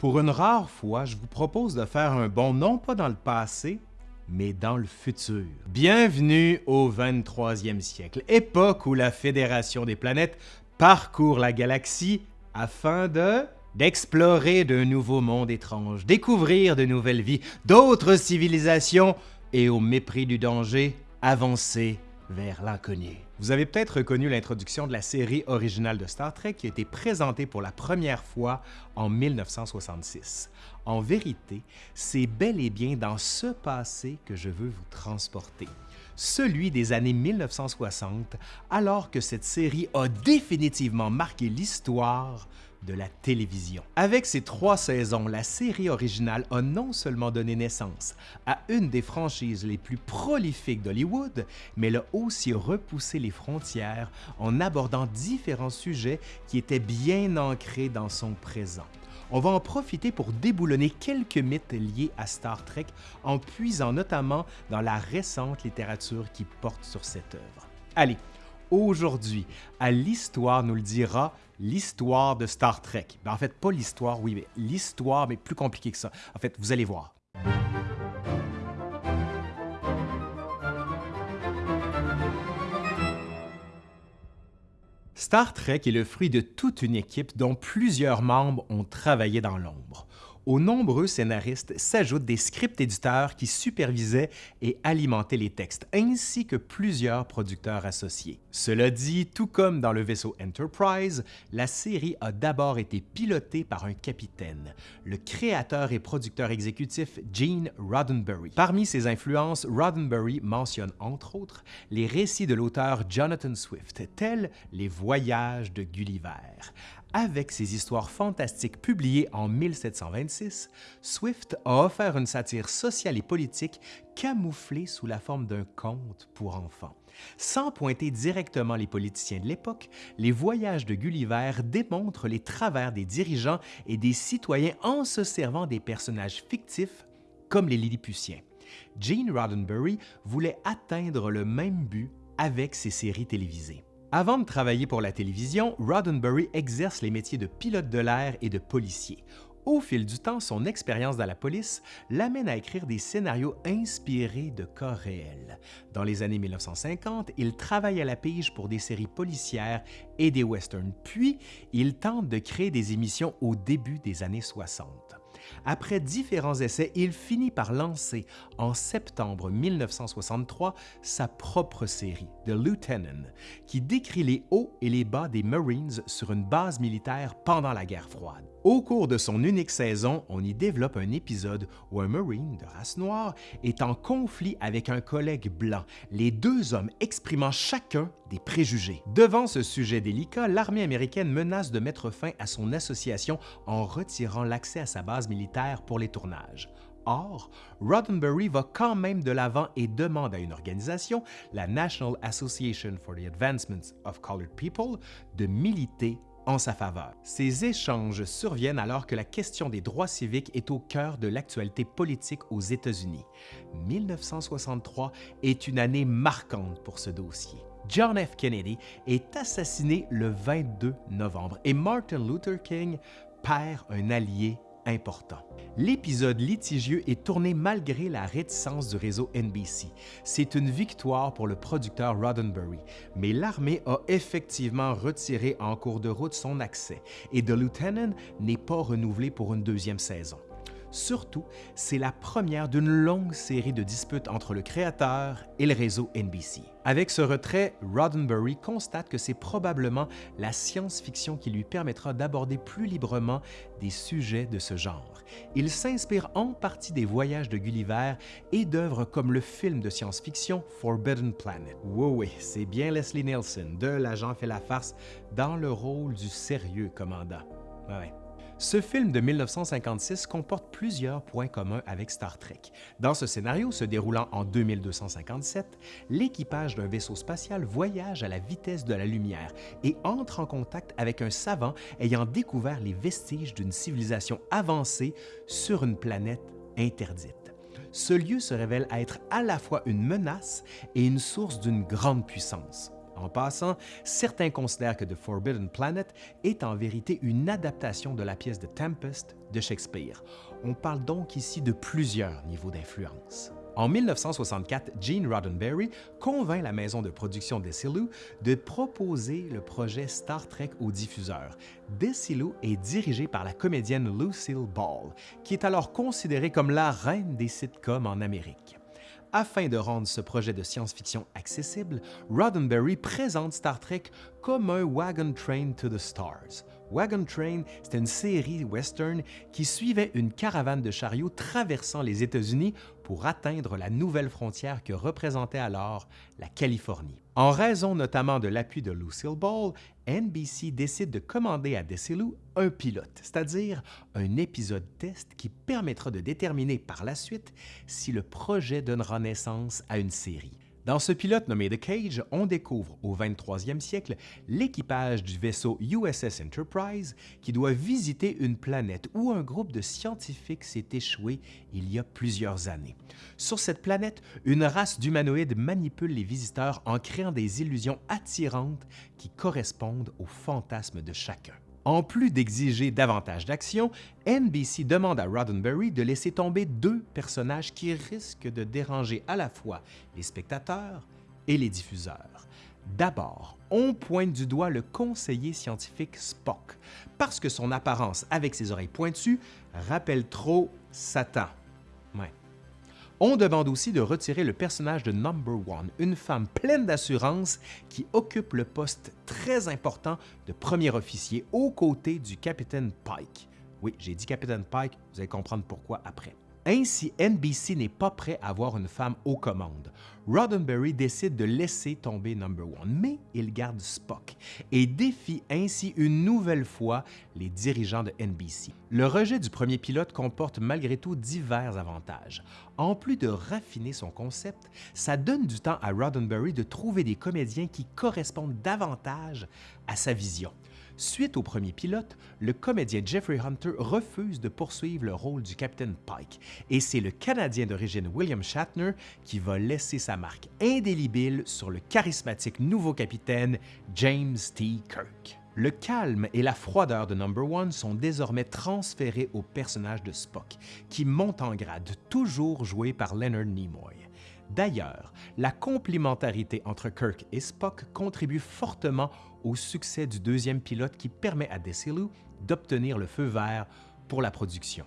Pour une rare fois, je vous propose de faire un bond non pas dans le passé, mais dans le futur. Bienvenue au 23e siècle, époque où la Fédération des planètes parcourt la galaxie afin de d'explorer de nouveaux mondes étranges, découvrir de nouvelles vies, d'autres civilisations et au mépris du danger, avancer vers l'inconnu. Vous avez peut-être reconnu l'introduction de la série originale de Star Trek qui a été présentée pour la première fois en 1966. En vérité, c'est bel et bien dans ce passé que je veux vous transporter celui des années 1960, alors que cette série a définitivement marqué l'histoire de la télévision. Avec ses trois saisons, la série originale a non seulement donné naissance à une des franchises les plus prolifiques d'Hollywood, mais elle a aussi repoussé les frontières en abordant différents sujets qui étaient bien ancrés dans son présent. On va en profiter pour déboulonner quelques mythes liés à Star Trek en puisant notamment dans la récente littérature qui porte sur cette œuvre. Allez, aujourd'hui, à l'Histoire nous le dira, l'histoire de Star Trek. Ben, en fait, pas l'histoire, oui, mais l'histoire, mais plus compliqué que ça. En fait, vous allez voir. Star Trek est le fruit de toute une équipe dont plusieurs membres ont travaillé dans l'ombre. Aux nombreux scénaristes s'ajoutent des script éditeurs qui supervisaient et alimentaient les textes, ainsi que plusieurs producteurs associés. Cela dit, tout comme dans le vaisseau Enterprise, la série a d'abord été pilotée par un capitaine, le créateur et producteur exécutif Gene Roddenberry. Parmi ses influences, Roddenberry mentionne entre autres les récits de l'auteur Jonathan Swift, tels Les Voyages de Gulliver, avec ses histoires fantastiques publiées en 1726, Swift a offert une satire sociale et politique camouflée sous la forme d'un conte pour enfants. Sans pointer directement les politiciens de l'époque, les voyages de Gulliver démontrent les travers des dirigeants et des citoyens en se servant des personnages fictifs comme les Lilliputiens. Gene Roddenberry voulait atteindre le même but avec ses séries télévisées. Avant de travailler pour la télévision, Roddenberry exerce les métiers de pilote de l'air et de policier. Au fil du temps, son expérience dans la police l'amène à écrire des scénarios inspirés de cas réels. Dans les années 1950, il travaille à la pige pour des séries policières et des westerns, puis il tente de créer des émissions au début des années 60. Après différents essais, il finit par lancer en septembre 1963 sa propre série, The Lieutenant, qui décrit les hauts et les bas des Marines sur une base militaire pendant la guerre froide. Au cours de son unique saison, on y développe un épisode où un Marine de race noire est en conflit avec un collègue blanc, les deux hommes exprimant chacun des préjugés. Devant ce sujet délicat, l'armée américaine menace de mettre fin à son association en retirant l'accès à sa base militaire pour les tournages. Or, Roddenberry va quand même de l'avant et demande à une organisation, la National Association for the Advancement of Colored People, de militer en sa faveur. Ces échanges surviennent alors que la question des droits civiques est au cœur de l'actualité politique aux États-Unis. 1963 est une année marquante pour ce dossier. John F. Kennedy est assassiné le 22 novembre et Martin Luther King perd un allié L'épisode litigieux est tourné malgré la réticence du réseau NBC. C'est une victoire pour le producteur Roddenberry, mais l'armée a effectivement retiré en cours de route son accès et The Lieutenant n'est pas renouvelé pour une deuxième saison. Surtout, c'est la première d'une longue série de disputes entre le créateur et le réseau NBC. Avec ce retrait, Roddenberry constate que c'est probablement la science-fiction qui lui permettra d'aborder plus librement des sujets de ce genre. Il s'inspire en partie des voyages de Gulliver et d'œuvres comme le film de science-fiction Forbidden Planet. Oui, oui, c'est bien Leslie Nielsen de L'agent fait la farce dans le rôle du sérieux commandant. Ce film de 1956 comporte plusieurs points communs avec Star Trek. Dans ce scénario, se déroulant en 2257, l'équipage d'un vaisseau spatial voyage à la vitesse de la lumière et entre en contact avec un savant ayant découvert les vestiges d'une civilisation avancée sur une planète interdite. Ce lieu se révèle être à la fois une menace et une source d'une grande puissance. En passant, certains considèrent que The Forbidden Planet est en vérité une adaptation de la pièce de Tempest de Shakespeare. On parle donc ici de plusieurs niveaux d'influence. En 1964, Gene Roddenberry convainc la maison de production Desilu de proposer le projet Star Trek au diffuseur. Desilu est dirigé par la comédienne Lucille Ball, qui est alors considérée comme la reine des sitcoms en Amérique. Afin de rendre ce projet de science-fiction accessible, Roddenberry présente Star Trek comme un Wagon Train to the Stars. Wagon Train, c'était une série western qui suivait une caravane de chariots traversant les États-Unis pour atteindre la nouvelle frontière que représentait alors la Californie. En raison notamment de l'appui de Lucille Ball, NBC décide de commander à Desilu un pilote, c'est-à-dire un épisode test qui permettra de déterminer par la suite si le projet donnera naissance à une série. Dans ce pilote nommé The Cage, on découvre au 23e siècle l'équipage du vaisseau USS Enterprise qui doit visiter une planète où un groupe de scientifiques s'est échoué il y a plusieurs années. Sur cette planète, une race d'humanoïdes manipule les visiteurs en créant des illusions attirantes qui correspondent aux fantasmes de chacun. En plus d'exiger davantage d'action, NBC demande à Roddenberry de laisser tomber deux personnages qui risquent de déranger à la fois les spectateurs et les diffuseurs. D'abord, on pointe du doigt le conseiller scientifique Spock, parce que son apparence avec ses oreilles pointues rappelle trop Satan. On demande aussi de retirer le personnage de Number One, une femme pleine d'assurance qui occupe le poste très important de premier officier aux côtés du capitaine Pike. Oui, j'ai dit capitaine Pike, vous allez comprendre pourquoi après. Ainsi, NBC n'est pas prêt à voir une femme aux commandes. Roddenberry décide de laisser tomber Number One, mais il garde Spock et défie ainsi une nouvelle fois les dirigeants de NBC. Le rejet du premier pilote comporte malgré tout divers avantages. En plus de raffiner son concept, ça donne du temps à Roddenberry de trouver des comédiens qui correspondent davantage à sa vision. Suite au premier pilote, le comédien Jeffrey Hunter refuse de poursuivre le rôle du capitaine Pike et c'est le Canadien d'origine William Shatner qui va laisser sa marque indélébile sur le charismatique nouveau capitaine James T. Kirk. Le calme et la froideur de Number One sont désormais transférés au personnage de Spock, qui monte en grade, toujours joué par Leonard Nimoy. D'ailleurs, la complémentarité entre Kirk et Spock contribue fortement au succès du deuxième pilote qui permet à Desilu d'obtenir le feu vert pour la production.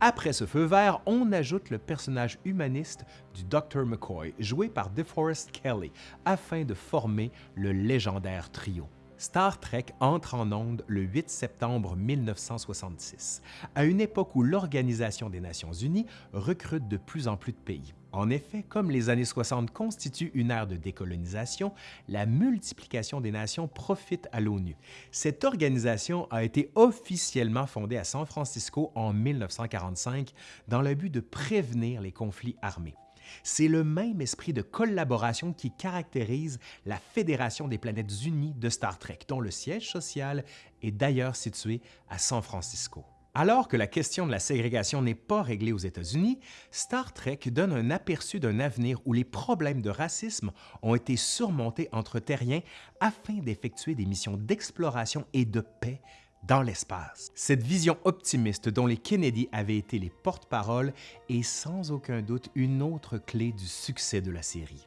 Après ce feu vert, on ajoute le personnage humaniste du Dr. McCoy, joué par DeForest Kelly, afin de former le légendaire trio. Star Trek entre en onde le 8 septembre 1966, à une époque où l'Organisation des Nations Unies recrute de plus en plus de pays. En effet, comme les années 60 constituent une ère de décolonisation, la multiplication des nations profite à l'ONU. Cette organisation a été officiellement fondée à San Francisco en 1945 dans le but de prévenir les conflits armés. C'est le même esprit de collaboration qui caractérise la Fédération des planètes unies de Star Trek, dont le siège social est d'ailleurs situé à San Francisco. Alors que la question de la ségrégation n'est pas réglée aux États-Unis, Star Trek donne un aperçu d'un avenir où les problèmes de racisme ont été surmontés entre terriens afin d'effectuer des missions d'exploration et de paix dans l'espace. Cette vision optimiste dont les Kennedy avaient été les porte-parole est sans aucun doute une autre clé du succès de la série.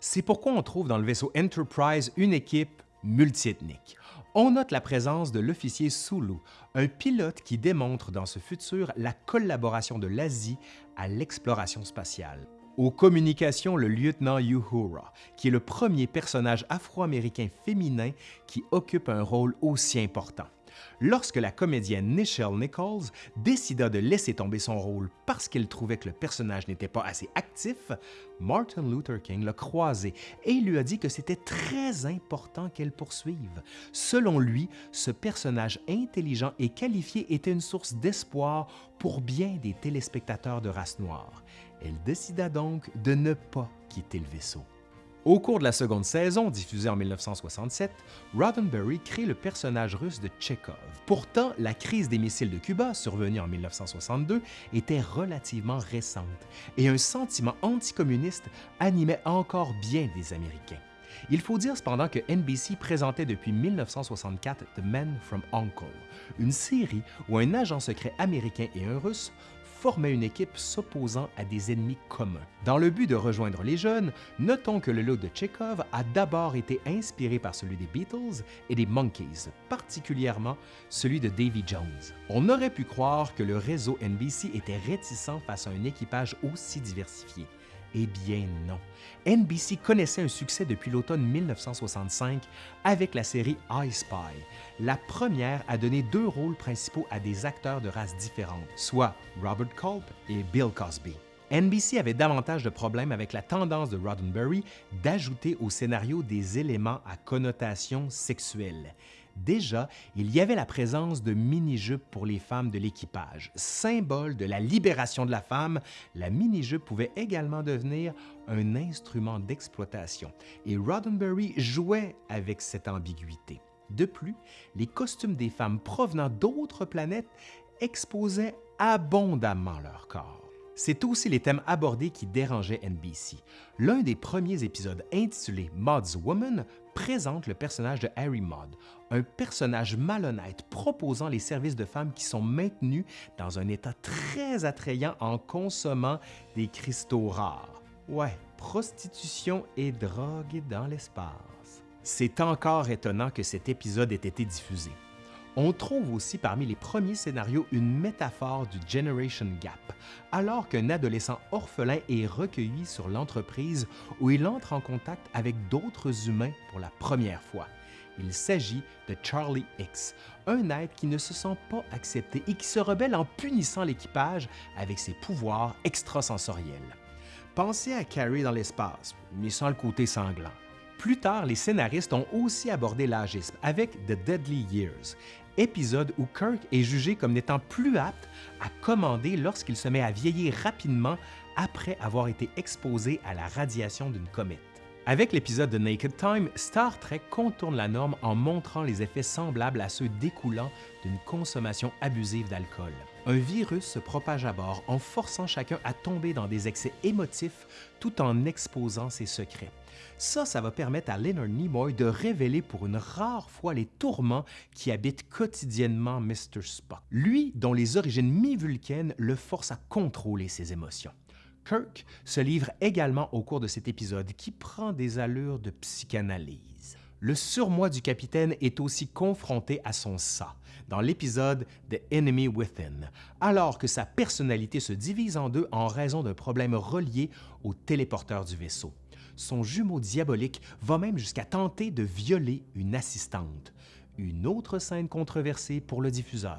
C'est pourquoi on trouve dans le vaisseau Enterprise une équipe multiethnique on note la présence de l'officier Sulu, un pilote qui démontre dans ce futur la collaboration de l'Asie à l'exploration spatiale. Aux communications, le lieutenant Uhura, qui est le premier personnage afro-américain féminin qui occupe un rôle aussi important lorsque la comédienne Nichelle Nichols décida de laisser tomber son rôle parce qu'elle trouvait que le personnage n'était pas assez actif, Martin Luther King l'a croisé et lui a dit que c'était très important qu'elle poursuive. Selon lui, ce personnage intelligent et qualifié était une source d'espoir pour bien des téléspectateurs de race noire. Elle décida donc de ne pas quitter le vaisseau. Au cours de la seconde saison, diffusée en 1967, Roddenberry crée le personnage russe de Chekhov. Pourtant, la crise des missiles de Cuba, survenue en 1962, était relativement récente et un sentiment anticommuniste animait encore bien des Américains. Il faut dire cependant que NBC présentait depuis 1964 The Men from Uncle, une série où un agent secret américain et un russe formaient une équipe s'opposant à des ennemis communs. Dans le but de rejoindre les jeunes, notons que le look de Chekhov a d'abord été inspiré par celui des Beatles et des Monkeys, particulièrement celui de Davy Jones. On aurait pu croire que le réseau NBC était réticent face à un équipage aussi diversifié. Eh bien non. NBC connaissait un succès depuis l'automne 1965 avec la série I Spy, la première à donner deux rôles principaux à des acteurs de races différentes, soit Robert Culp et Bill Cosby. NBC avait davantage de problèmes avec la tendance de Roddenberry d'ajouter au scénario des éléments à connotation sexuelle. Déjà, il y avait la présence de mini-jupes pour les femmes de l'équipage. Symbole de la libération de la femme, la mini-jupe pouvait également devenir un instrument d'exploitation, et Roddenberry jouait avec cette ambiguïté. De plus, les costumes des femmes provenant d'autres planètes exposaient abondamment leur corps. C'est aussi les thèmes abordés qui dérangeaient NBC. L'un des premiers épisodes intitulé Maud's Woman présente le personnage de Harry Maud, un personnage malhonnête proposant les services de femmes qui sont maintenus dans un état très attrayant en consommant des cristaux rares. Ouais, prostitution et drogue dans l'espace. C'est encore étonnant que cet épisode ait été diffusé. On trouve aussi parmi les premiers scénarios une métaphore du Generation Gap, alors qu'un adolescent orphelin est recueilli sur l'entreprise où il entre en contact avec d'autres humains pour la première fois. Il s'agit de Charlie X, un être qui ne se sent pas accepté et qui se rebelle en punissant l'équipage avec ses pouvoirs extrasensoriels. Pensez à Carrie dans l'espace, mais sans le côté sanglant. Plus tard, les scénaristes ont aussi abordé l'agisme avec The Deadly Years, épisode où Kirk est jugé comme n'étant plus apte à commander lorsqu'il se met à vieillir rapidement après avoir été exposé à la radiation d'une comète. Avec l'épisode de Naked Time, Star Trek contourne la norme en montrant les effets semblables à ceux découlant d'une consommation abusive d'alcool. Un virus se propage à bord en forçant chacun à tomber dans des excès émotifs tout en exposant ses secrets. Ça, ça va permettre à Leonard Nimoy de révéler pour une rare fois les tourments qui habitent quotidiennement Mr. Spock. Lui, dont les origines mi-vulcaines le forcent à contrôler ses émotions. Kirk se livre également au cours de cet épisode qui prend des allures de psychanalyse. Le surmoi du capitaine est aussi confronté à son ça dans l'épisode The Enemy Within, alors que sa personnalité se divise en deux en raison d'un problème relié au téléporteur du vaisseau son jumeau diabolique va même jusqu'à tenter de violer une assistante. Une autre scène controversée pour le diffuseur.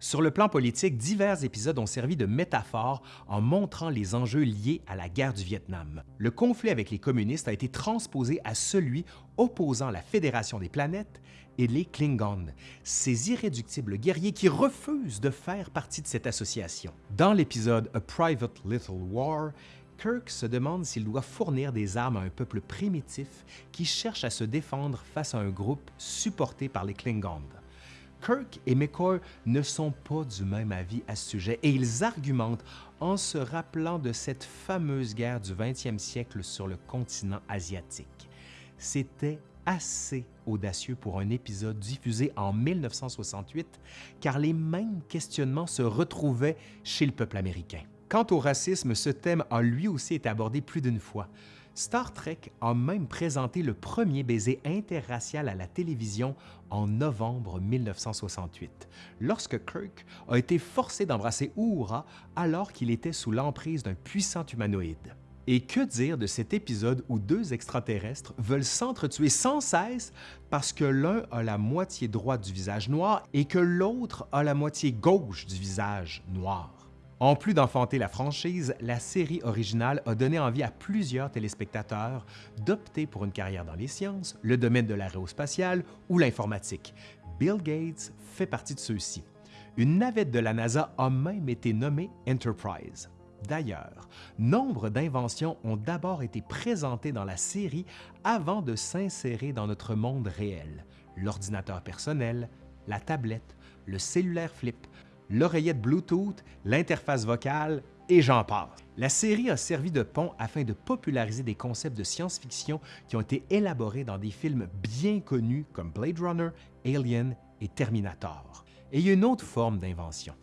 Sur le plan politique, divers épisodes ont servi de métaphore en montrant les enjeux liés à la guerre du Vietnam. Le conflit avec les communistes a été transposé à celui opposant la Fédération des planètes et les Klingons, ces irréductibles guerriers qui refusent de faire partie de cette association. Dans l'épisode A Private Little War, Kirk se demande s'il doit fournir des armes à un peuple primitif qui cherche à se défendre face à un groupe supporté par les Klingons. Kirk et McCoy ne sont pas du même avis à ce sujet et ils argumentent en se rappelant de cette fameuse guerre du 20e siècle sur le continent asiatique. C'était assez audacieux pour un épisode diffusé en 1968 car les mêmes questionnements se retrouvaient chez le peuple américain. Quant au racisme, ce thème a lui aussi été abordé plus d'une fois. Star Trek a même présenté le premier baiser interracial à la télévision en novembre 1968, lorsque Kirk a été forcé d'embrasser Uhura alors qu'il était sous l'emprise d'un puissant humanoïde. Et que dire de cet épisode où deux extraterrestres veulent s'entretuer sans cesse parce que l'un a la moitié droite du visage noir et que l'autre a la moitié gauche du visage noir? En plus d'enfanter la franchise, la série originale a donné envie à plusieurs téléspectateurs d'opter pour une carrière dans les sciences, le domaine de l'aérospatiale ou l'informatique. Bill Gates fait partie de ceux-ci. Une navette de la NASA a même été nommée Enterprise. D'ailleurs, nombre d'inventions ont d'abord été présentées dans la série avant de s'insérer dans notre monde réel. L'ordinateur personnel, la tablette, le cellulaire flip, l'oreillette Bluetooth, l'interface vocale, et j'en passe. La série a servi de pont afin de populariser des concepts de science-fiction qui ont été élaborés dans des films bien connus comme Blade Runner, Alien et Terminator. Et il y a une autre forme d'invention.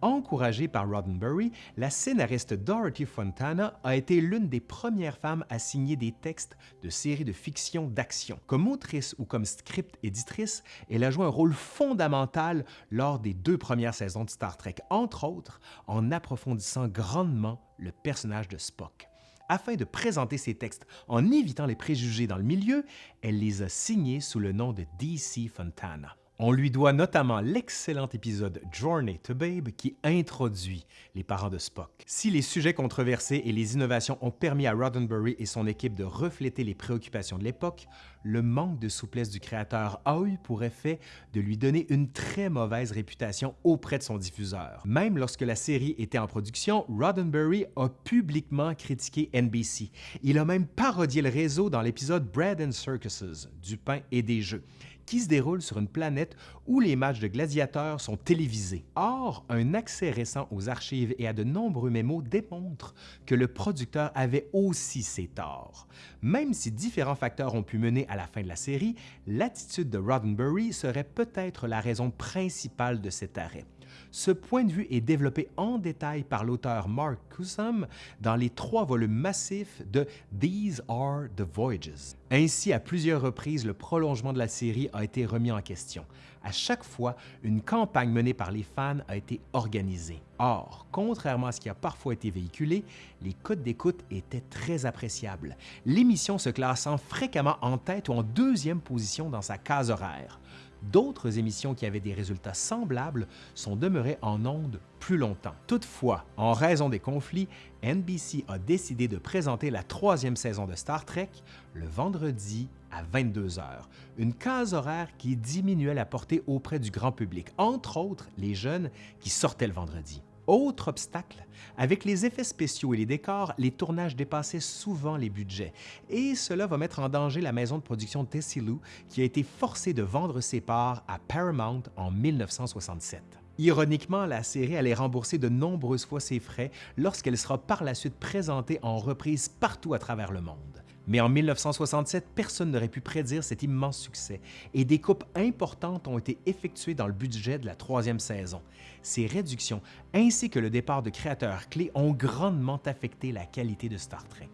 Encouragée par Roddenberry, la scénariste Dorothy Fontana a été l'une des premières femmes à signer des textes de séries de fiction d'action. Comme autrice ou comme script éditrice, elle a joué un rôle fondamental lors des deux premières saisons de Star Trek, entre autres en approfondissant grandement le personnage de Spock. Afin de présenter ses textes en évitant les préjugés dans le milieu, elle les a signés sous le nom de DC Fontana. On lui doit notamment l'excellent épisode Journey to Babe qui introduit les parents de Spock. Si les sujets controversés et les innovations ont permis à Roddenberry et son équipe de refléter les préoccupations de l'époque, le manque de souplesse du créateur a eu pour effet de lui donner une très mauvaise réputation auprès de son diffuseur. Même lorsque la série était en production, Roddenberry a publiquement critiqué NBC. Il a même parodié le réseau dans l'épisode Bread and Circuses, du pain et des jeux qui se déroule sur une planète où les matchs de gladiateurs sont télévisés. Or, un accès récent aux archives et à de nombreux mémos démontre que le producteur avait aussi ses torts. Même si différents facteurs ont pu mener à la fin de la série, l'attitude de Roddenberry serait peut-être la raison principale de cet arrêt. Ce point de vue est développé en détail par l'auteur Mark Cusom dans les trois volumes massifs de These Are the Voyages. Ainsi, à plusieurs reprises, le prolongement de la série a été remis en question. À chaque fois, une campagne menée par les fans a été organisée. Or, contrairement à ce qui a parfois été véhiculé, les codes d'écoute étaient très appréciables, l'émission se classant fréquemment en tête ou en deuxième position dans sa case horaire. D'autres émissions qui avaient des résultats semblables sont demeurées en ondes plus longtemps. Toutefois, en raison des conflits, NBC a décidé de présenter la troisième saison de Star Trek le vendredi à 22 heures, une case horaire qui diminuait la portée auprès du grand public, entre autres les jeunes qui sortaient le vendredi. Autre obstacle, avec les effets spéciaux et les décors, les tournages dépassaient souvent les budgets, et cela va mettre en danger la maison de production Tessilu qui a été forcée de vendre ses parts à Paramount en 1967. Ironiquement, la série allait rembourser de nombreuses fois ses frais lorsqu'elle sera par la suite présentée en reprise partout à travers le monde. Mais en 1967, personne n'aurait pu prédire cet immense succès et des coupes importantes ont été effectuées dans le budget de la troisième saison. Ces réductions ainsi que le départ de créateurs clés ont grandement affecté la qualité de Star Trek.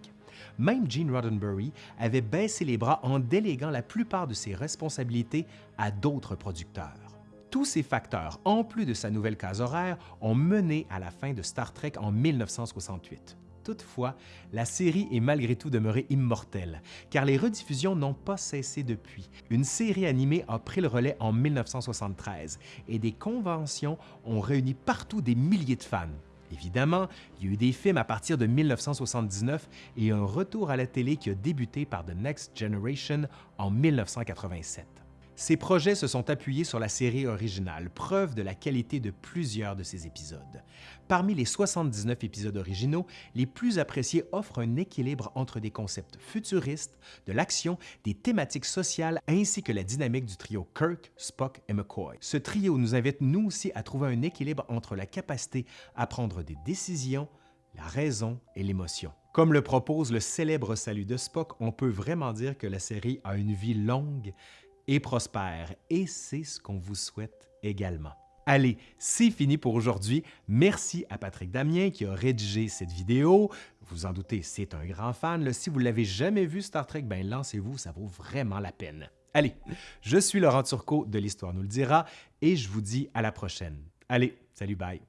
Même Gene Roddenberry avait baissé les bras en déléguant la plupart de ses responsabilités à d'autres producteurs. Tous ces facteurs, en plus de sa nouvelle case horaire, ont mené à la fin de Star Trek en 1968. Toutefois, la série est malgré tout demeurée immortelle, car les rediffusions n'ont pas cessé depuis. Une série animée a pris le relais en 1973 et des conventions ont réuni partout des milliers de fans. Évidemment, il y a eu des films à partir de 1979 et un retour à la télé qui a débuté par The Next Generation en 1987. Ces projets se sont appuyés sur la série originale, preuve de la qualité de plusieurs de ces épisodes. Parmi les 79 épisodes originaux, les plus appréciés offrent un équilibre entre des concepts futuristes, de l'action, des thématiques sociales ainsi que la dynamique du trio Kirk, Spock et McCoy. Ce trio nous invite nous aussi à trouver un équilibre entre la capacité à prendre des décisions, la raison et l'émotion. Comme le propose le célèbre salut de Spock, on peut vraiment dire que la série a une vie longue et prospère. Et c'est ce qu'on vous souhaite également. Allez, c'est fini pour aujourd'hui. Merci à Patrick Damien qui a rédigé cette vidéo. Vous en doutez, c'est un grand fan. Si vous l'avez jamais vu Star Trek, ben lancez-vous, ça vaut vraiment la peine. Allez, je suis Laurent Turcot de l'Histoire nous le dira et je vous dis à la prochaine. Allez, salut, bye!